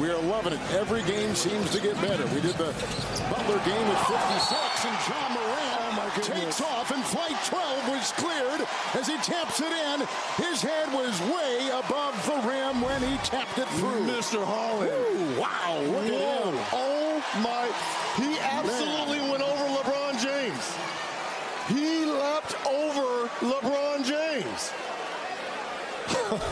We are loving it. Every game seems to get better. We did the Butler game at 56, and Ja Morant Oh, takes off, and flight 12 was cleared as he taps it in. His head was way above the rim when he tapped it through. Mr. Holland. Ooh, wow, look at him. Oh my. He absolutely went over LeBron James. He leapt over LeBron James.